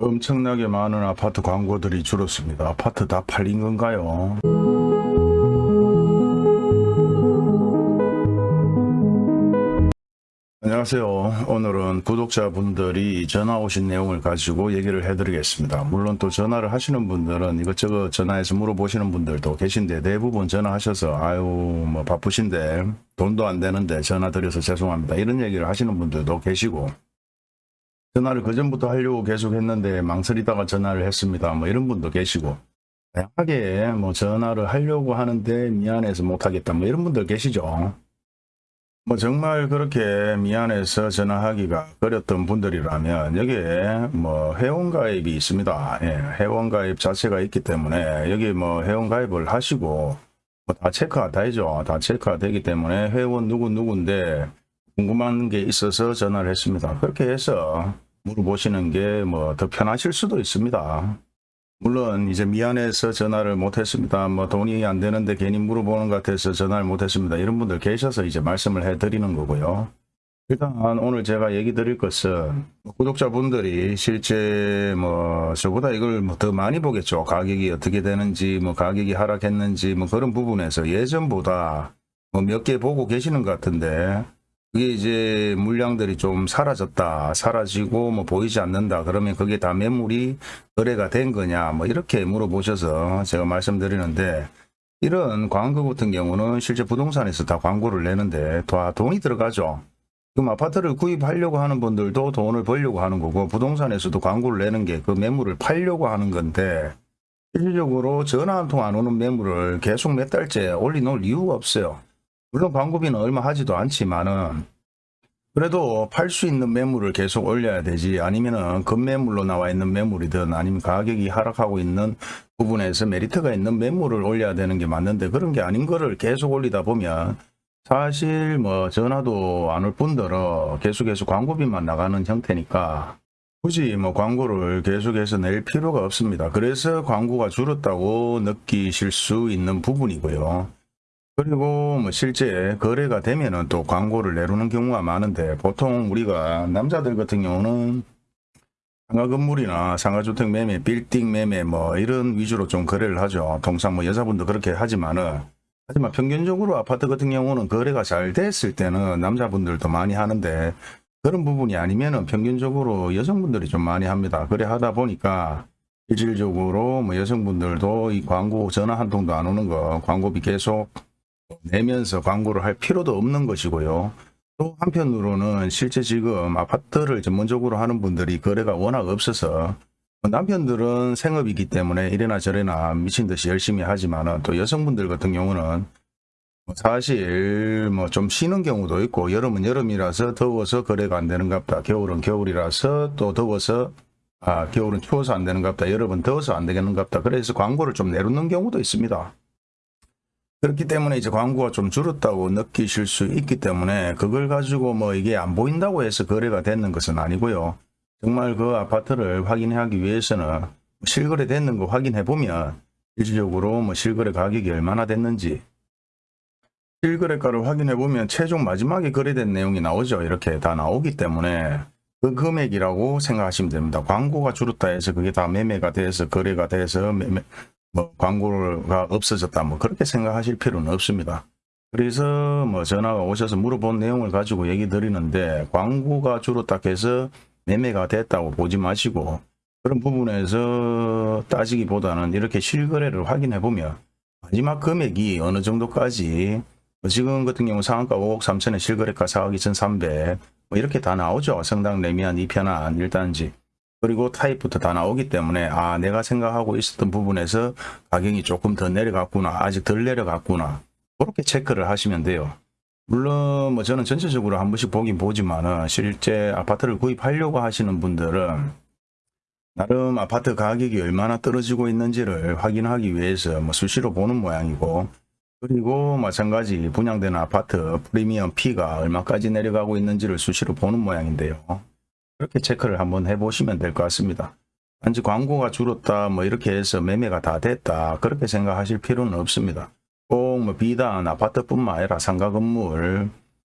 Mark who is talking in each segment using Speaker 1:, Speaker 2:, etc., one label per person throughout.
Speaker 1: 엄청나게 많은 아파트 광고들이 줄었습니다. 아파트 다 팔린 건가요? 안녕하세요. 오늘은 구독자분들이 전화 오신 내용을 가지고 얘기를 해드리겠습니다. 물론 또 전화를 하시는 분들은 이것저것 전화해서 물어보시는 분들도 계신데 대부분 전화하셔서 아유 뭐 바쁘신데 돈도 안 되는데 전화 드려서 죄송합니다. 이런 얘기를 하시는 분들도 계시고 전화를 그전부터 하려고 계속 했는데 망설이다가 전화를 했습니다. 뭐 이런 분도 계시고 다양하게 뭐 전화를 하려고 하는데 미안해서 못하겠다 뭐 이런 분들 계시죠. 뭐 정말 그렇게 미안해서 전화하기가 어렸던 분들이라면 여기에 뭐 회원가입이 있습니다. 예, 회원가입 자체가 있기 때문에 여기 뭐 회원가입을 하시고 뭐 다 체크가 되죠. 다 체크가 되기 때문에 회원 누구 누구인데 궁금한 게 있어서 전화를 했습니다. 그렇게 해서 물어보시는 게 뭐 더 편하실 수도 있습니다. 물론 이제 미안해서 전화를 못했습니다. 뭐 돈이 안 되는데 괜히 물어보는 것 같아서 전화를 못했습니다. 이런 분들 계셔서 이제 말씀을 해드리는 거고요. 일단 오늘 제가 얘기 드릴 것은 구독자분들이 실제 뭐 저보다 이걸 뭐 더 많이 보겠죠. 가격이 어떻게 되는지 뭐 가격이 하락했는지 뭐 그런 부분에서 예전보다 뭐 몇 개 보고 계시는 것 같은데 그게 이제 물량들이 좀 사라졌다 사라지고 뭐 보이지 않는다. 그러면 그게 다 매물이 거래가 된 거냐? 뭐 이렇게 물어보셔서 제가 말씀드리는데 이런 광고 같은 경우는 실제 부동산에서 다 광고를 내는데 다 돈이 들어가죠. 그럼 아파트를 구입하려고 하는 분들도 돈을 벌려고 하는 거고 부동산에서도 광고를 내는 게 그 매물을 팔려고 하는 건데 실질적으로 전화 한 통 안 오는 매물을 계속 몇 달째 올려놓을 이유가 없어요 물론 광고비는 얼마 하지도 않지만은 그래도 팔 수 있는 매물을 계속 올려야 되지 아니면은 급매물로 나와 있는 매물이든 아니면 가격이 하락하고 있는 부분에서 메리트가 있는 매물을 올려야 되는 게 맞는데 그런 게 아닌 거를 계속 올리다 보면 사실 뭐 전화도 안 올 뿐더러 계속해서 광고비만 나가는 형태니까 굳이 뭐 광고를 계속해서 낼 필요가 없습니다. 그래서 광고가 줄었다고 느끼실 수 있는 부분이고요. 그리고 뭐 실제 거래가 되면은 또 광고를 내놓는 경우가 많은데 보통 우리가 남자들 같은 경우는 상가 건물이나 상가주택 매매, 빌딩 매매 뭐 이런 위주로 좀 거래를 하죠. 통상 뭐 여자분도 그렇게 하지만은 하지만 평균적으로 아파트 같은 경우는 거래가 잘 됐을 때는 남자분들도 많이 하는데 그런 부분이 아니면은 평균적으로 여성분들이 좀 많이 합니다. 그래 하다 보니까 실질적으로 뭐 여성분들도 이 광고 전화 한 통도 안 오는 거 광고비 계속 내면서 광고를 할 필요도 없는 것이고요. 또 한편으로는 실제 지금 아파트를 전문적으로 하는 분들이 거래가 워낙 없어서 남편들은 생업이기 때문에 이래나 저래나 미친 듯이 열심히 하지만 또 여성분들 같은 경우는 사실 뭐 좀 쉬는 경우도 있고 여름은 여름이라서 더워서 거래가 안 되는 갑다. 겨울은 겨울이라서 또 더워서 아 겨울은 추워서 안 되는 갑다. 여름은 더워서 안 되겠는갑다. 그래서 광고를 좀 내놓는 경우도 있습니다. 그렇기 때문에 이제 광고가 좀 줄었다고 느끼실 수 있기 때문에 그걸 가지고 뭐 이게 안 보인다고 해서 거래가 되는 것은 아니고요. 정말 그 아파트를 확인하기 위해서는 실거래 됐는 거 확인해 보면 실질적으로 뭐 실거래 가격이 얼마나 됐는지 실거래가를 확인해 보면 최종 마지막에 거래된 내용이 나오죠. 이렇게 다 나오기 때문에 그 금액이라고 생각하시면 됩니다. 광고가 줄었다 해서 그게 다 매매가 돼서 거래가 돼서 매매, 뭐 광고가 없어졌다 뭐 그렇게 생각하실 필요는 없습니다. 그래서 뭐 전화가 오셔서 물어본 내용을 가지고 얘기 드리는데 광고가 줄었다 해서 매매가 됐다고 보지 마시고 그런 부분에서 따지기보다는 이렇게 실거래를 확인해 보면 마지막 금액이 어느 정도까지 뭐 지금 같은 경우 상한가 5억 3천에 실거래가 4억 2,300뭐 이렇게 다 나오죠. 성당 레미안 2편안 1단지 그리고 타입부터 다 나오기 때문에 아 내가 생각하고 있었던 부분에서 가격이 조금 더 내려갔구나 아직 덜 내려갔구나 그렇게 체크를 하시면 돼요. 물론 뭐 저는 전체적으로 한 번씩 보긴 보지만은 실제 아파트를 구입하려고 하시는 분들은 나름 아파트 가격이 얼마나 떨어지고 있는지를 확인하기 위해서 뭐 수시로 보는 모양이고 그리고 마찬가지 분양되는 아파트 프리미엄 P가 얼마까지 내려가고 있는지를 수시로 보는 모양인데요 그렇게 체크를 한번 해보시면 될 것 같습니다. 단지 광고가 줄었다 뭐 이렇게 해서 매매가 다 됐다 그렇게 생각하실 필요는 없습니다. 꼭 뭐 비단 아파트뿐만 아니라 상가 건물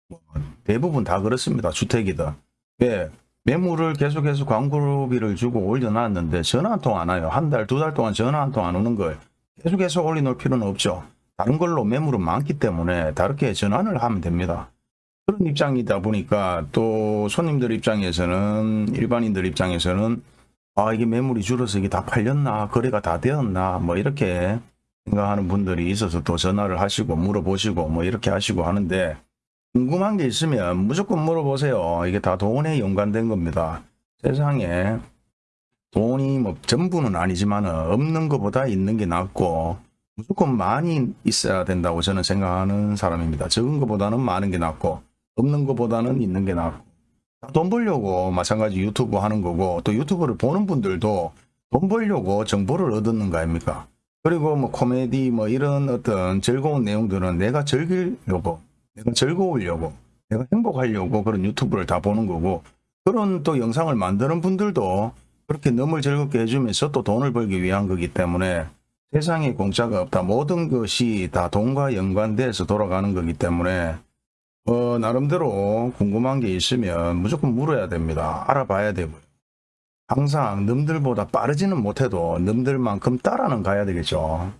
Speaker 1: 뭐 대부분 다 그렇습니다. 주택이든 왜 매물을 계속해서 광고비를 주고 올려놨는데 전화 한 통 안 와요. 한 달, 두 달 동안 전화 한 통 안 오는 걸 계속해서 올려놓을 필요는 없죠. 다른 걸로 매물은 많기 때문에 다르게 전환을 하면 됩니다. 그런 입장이다 보니까 또 손님들 입장에서는 일반인들 입장에서는 아 이게 매물이 줄어서 이게 다 팔렸나 거래가 다 되었나 뭐 이렇게 생각하는 분들이 있어서 또 전화를 하시고 물어보시고 뭐 이렇게 하시고 하는데 궁금한 게 있으면 무조건 물어보세요. 이게 다 돈에 연관된 겁니다. 세상에 돈이 뭐 전부는 아니지만 없는 것보다 있는 게 낫고 무조건 많이 있어야 된다고 저는 생각하는 사람입니다. 적은 것보다는 많은 게 낫고 없는 것보다는 있는 게 낫고 돈 벌려고 마찬가지 유튜브 하는 거고 또 유튜브를 보는 분들도 돈 벌려고 정보를 얻는 거 아닙니까? 그리고 뭐 코미디 뭐 이런 어떤 즐거운 내용들은 내가 즐기려고 내가 즐거우려고 내가 행복하려고 그런 유튜브를 다 보는 거고 그런 또 영상을 만드는 분들도 그렇게 너무 즐겁게 해주면서 또 돈을 벌기 위한 거기 때문에 세상에 공짜가 없다. 모든 것이 다 돈과 연관돼서 돌아가는 거기 때문에 어, 나름대로 궁금한 게 있으면 무조건 물어야 됩니다. 알아봐야 되고요. 항상 남들보다 빠르지는 못해도 남들만큼 따라는 가야 되겠죠.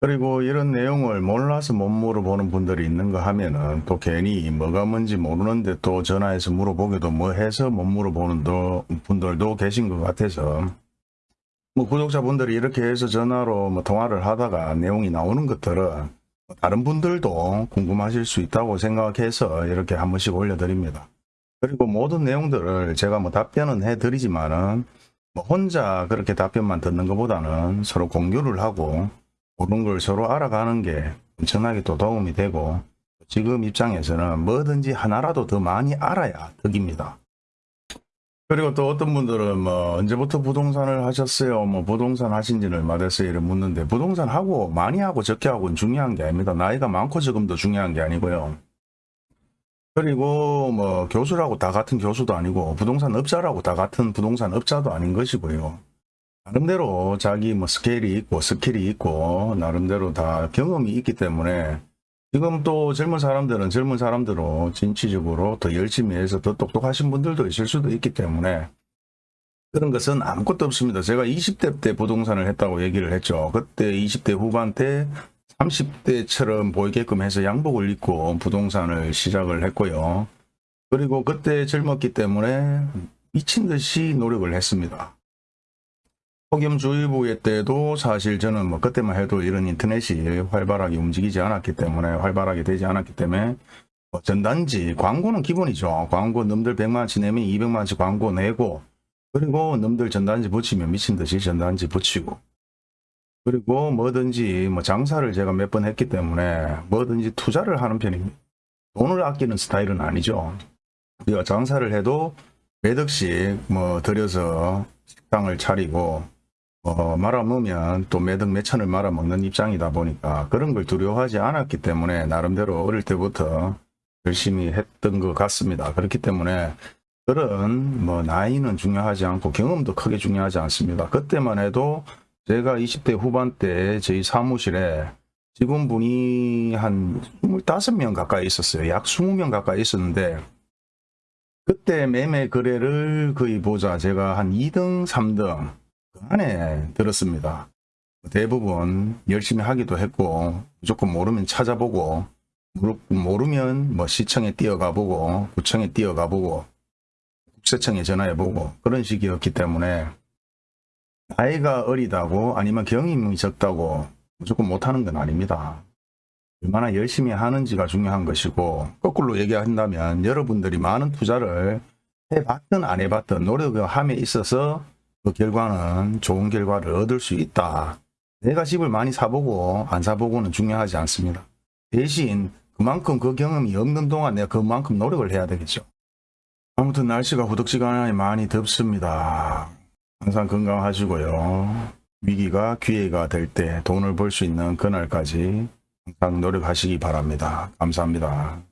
Speaker 1: 그리고 이런 내용을 몰라서 못 물어보는 분들이 있는 거 하면은 또 괜히 뭐가 뭔지 모르는데 또 전화해서 물어보기도 뭐 해서 못 물어보는 도- 분들도 계신 것 같아서 뭐 구독자분들이 이렇게 해서 전화로 뭐 통화를 하다가 내용이 나오는 것들은 다른 분들도 궁금하실 수 있다고 생각해서 이렇게 한 번씩 올려드립니다. 그리고 모든 내용들을 제가 뭐 답변은 해드리지만은 뭐 혼자 그렇게 답변만 듣는 것보다는 서로 공유를 하고 모르는 걸 서로 알아가는 게 엄청나게 또 도움이 되고 지금 입장에서는 뭐든지 하나라도 더 많이 알아야 덕입니다. 그리고 또 어떤 분들은 뭐 언제부터 부동산을 하셨어요? 뭐 부동산 하신 지는 얼마 됐어요? 이를 묻는데 부동산 하고 많이 하고 적게 하고는 중요한 게 아닙니다. 나이가 많고 적음도 중요한 게 아니고요. 그리고 뭐 교수라고 다 같은 교수도 아니고 부동산 업자라고 다 같은 부동산 업자도 아닌 것이고요. 나름대로 자기 뭐 스케일이 있고 스킬이 있고 나름대로 다 경험이 있기 때문에 지금 또 젊은 사람들은 젊은 사람대로 진취적으로 더 열심히 해서 더 똑똑하신 분들도 있을 수도 있기 때문에 그런 것은 아무것도 없습니다. 제가 20대 때 부동산을 했다고 얘기를 했죠. 그때 20대 후반 때 30대처럼 보이게끔 해서 양복을 입고 부동산을 시작을 했고요. 그리고 그때 젊었기 때문에 미친 듯이 노력을 했습니다. 폭염주의보의 때도 사실 저는 뭐 그때만 해도 이런 인터넷이 활발하게 움직이지 않았기 때문에 활발하게 되지 않았기 때문에 뭐 전단지 광고는 기본이죠. 광고 놈들 100만원치 내면 200만원치 광고 내고 그리고 놈들 전단지 붙이면 미친 듯이 전단지 붙이고 그리고 뭐든지 뭐 장사를 제가 몇 번 했기 때문에 뭐든지 투자를 하는 편입니다. 돈을 아끼는 스타일은 아니죠. 우리가 장사를 해도 몇 억씩 뭐 들여서 식당을 차리고 어, 말아먹으면 또 매덕 몇천을 말아먹는 입장이다 보니까 그런 걸 두려워하지 않았기 때문에 나름대로 어릴 때부터 열심히 했던 것 같습니다. 그렇기 때문에 그런 뭐 나이는 중요하지 않고 경험도 크게 중요하지 않습니다. 그때만 해도 제가 20대 후반 때 저희 사무실에 직원분이 한 25명 가까이 있었어요. 약 20명 가까이 있었는데 그때 매매 거래를 거의 보자 제가 한 2등, 3등 그 안에 들었습니다. 대부분 열심히 하기도 했고 무조건 모르면 찾아보고 모르- 모르면 뭐 시청에 뛰어가 보고 구청에 뛰어가 보고 국세청에 전화해 보고 그런 식이었기 때문에 나이가 어리다고 아니면 경험이 적다고 무조건 못하는 건 아닙니다. 얼마나 열심히 하는지가 중요한 것이고 거꾸로 얘기한다면 여러분들이 많은 투자를 해봤든 안 해봤든 노력을 함에 있어서 그 결과는 좋은 결과를 얻을 수 있다. 내가 집을 많이 사보고 안 사보고는 중요하지 않습니다. 대신 그만큼 그 경험이 없는 동안 내가 그만큼 노력을 해야 되겠죠. 아무튼 날씨가 후덕지근하게 많이 덥습니다. 항상 건강하시고요. 위기가 기회가 될 때 돈을 벌 수 있는 그날까지 항상 노력하시기 바랍니다. 감사합니다.